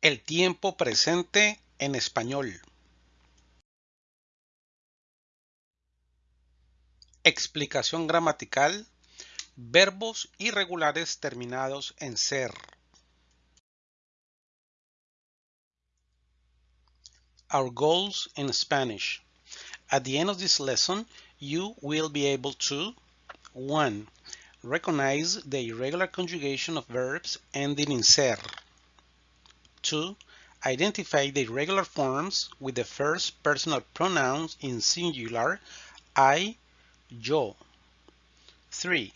El tiempo presente en español. Explicación gramatical. Verbos irregulares terminados en ser. Our goals in Spanish. At the end of this lesson, you will be able to 1. Recognize the irregular conjugation of verbs ending in ser. 2. Identify the irregular forms with the first personal pronouns in singular I, yo. 3.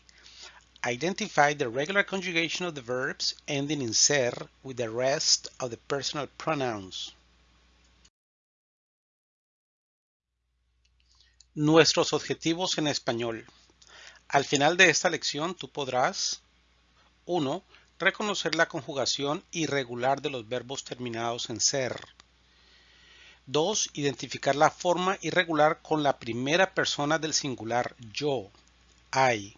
Identify the regular conjugation of the verbs ending in ser with the rest of the personal pronouns. Nuestros objetivos en español. Al final de esta lección tú podrás 1. Reconocer la conjugación irregular de los verbos terminados en ser. 2. Identificar la forma irregular con la primera persona del singular yo, I.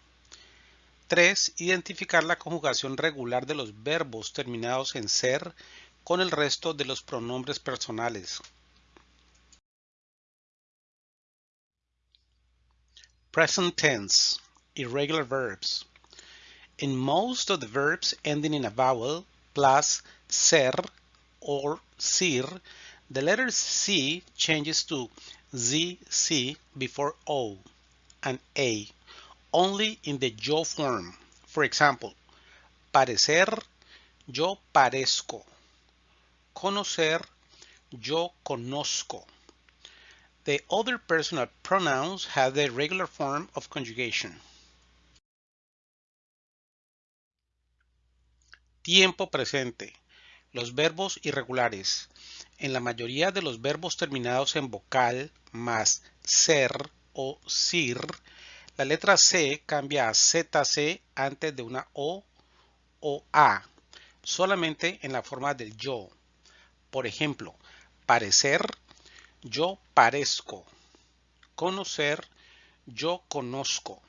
3. Identificar la conjugación regular de los verbos terminados en ser con el resto de los pronombres personales. Present tense, irregular verbs. In most of the verbs ending in a vowel plus ser or sir, the letter C changes to ZC before O and A, only in the yo form. For example, parecer, yo parezco. Conocer, yo conozco. The other personal pronouns have the regular form of conjugation. Tiempo presente. Los verbos irregulares. En la mayoría de los verbos terminados en vocal más ser o sir, la letra C cambia a ZC antes de una O o A, solamente en la forma del yo. Por ejemplo, parecer yo parezco. Conocer, yo conozco.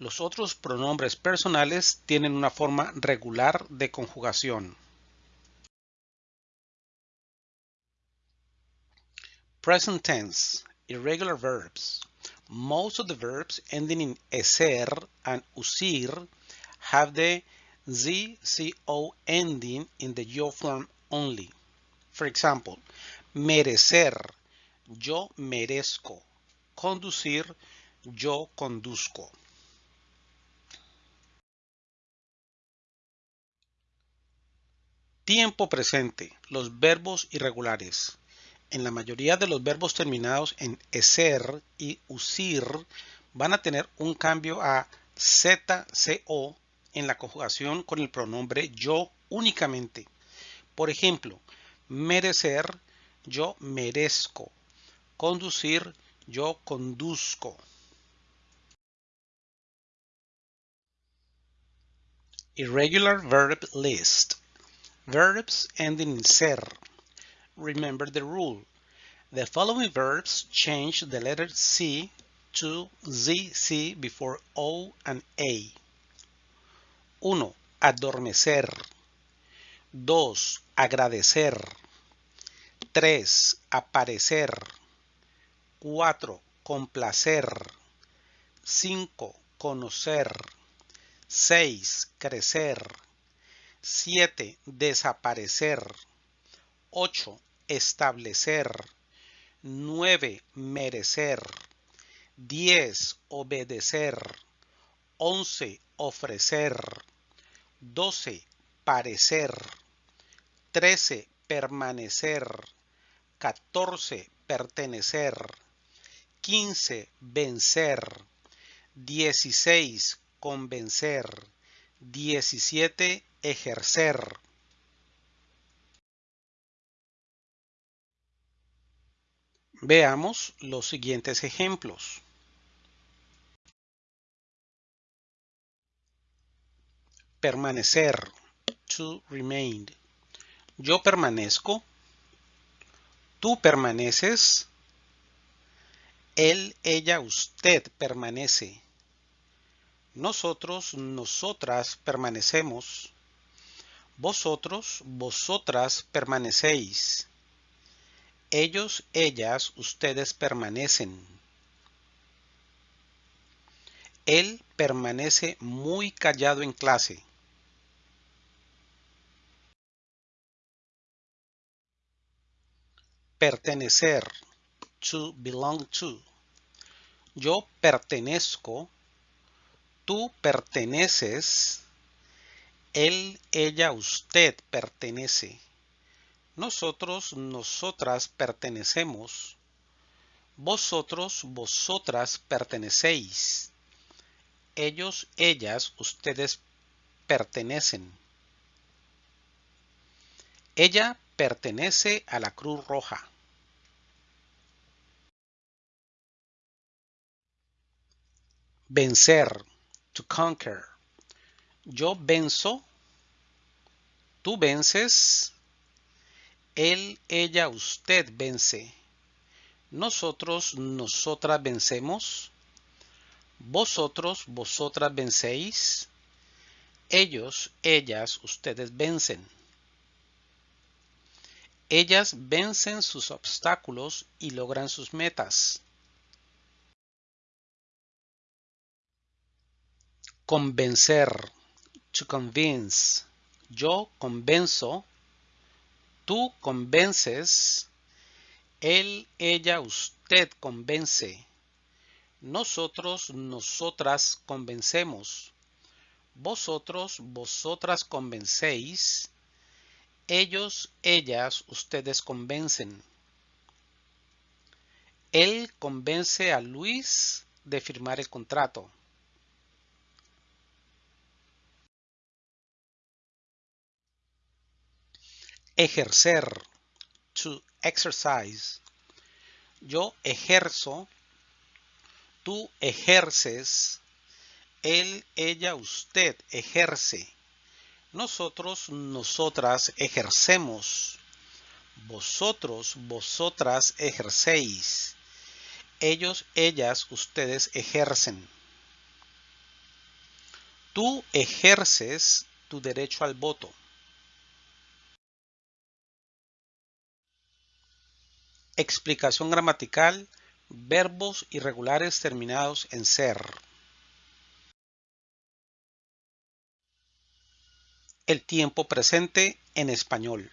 Los otros pronombres personales tienen una forma regular de conjugación. Present tense, irregular verbs. Most of the verbs ending in eser and usir have the ZCO ending in the yo form only. For example, merecer, yo merezco. Conducir, yo conduzco. Tiempo presente. Los verbos irregulares. En la mayoría de los verbos terminados en eser y usir van a tener un cambio a ZCO en la conjugación con el pronombre yo únicamente. Por ejemplo, merecer, yo merezco conducir, yo conduzco. Irregular verb list. Verbs ending in ser. Remember the rule. The following verbs change the letter C to ZC before O and A. 1. Adormecer. 2. Agradecer. 3. Aparecer. 4. Complacer. 5. Conocer. 6. Crecer. 7. Desaparecer. 8. Establecer. 9. Merecer. 10. Obedecer. 11. Ofrecer. 12. Parecer. 13. Permanecer. 14. Pertenecer. 15. Vencer. 16. Convencer. 17. Ejercer. Veamos los siguientes ejemplos. Permanecer. To remain. Yo permanezco. Tú permaneces. Él, ella, usted permanece. Nosotros, nosotras permanecemos. Vosotros, vosotras permanecéis. Ellos, ellas, ustedes permanecen. Él permanece muy callado en clase. Pertenecer. To belong to. Yo pertenezco. Tú perteneces. Él, ella, usted pertenece. Nosotros, nosotras pertenecemos. Vosotros, vosotras pertenecéis. Ellos, ellas, ustedes pertenecen. Ella pertenece a la Cruz Roja. Vencer. Conquer. Yo venzo. Tú vences. Él, ella, usted vence. Nosotros, nosotras vencemos. Vosotros, vosotras vencéis. Ellos, ellas, ustedes vencen. Ellas vencen sus obstáculos y logran sus metas. Convencer. To convince. Yo convenzo. Tú convences. Él, ella, usted convence. Nosotros, nosotras convencemos. Vosotros, vosotras convencéis. Ellos, ellas, ustedes convencen. Él convence a Luis de firmar el contrato. Ejercer. To exercise. Yo ejerzo. Tú ejerces. Él, ella, usted ejerce. Nosotros, nosotras ejercemos. Vosotros, vosotras ejercéis. Ellos, ellas, ustedes ejercen. Tú ejerces tu derecho al voto. Explicación gramatical. Verbos irregulares terminados en ser. el tiempo presente en español.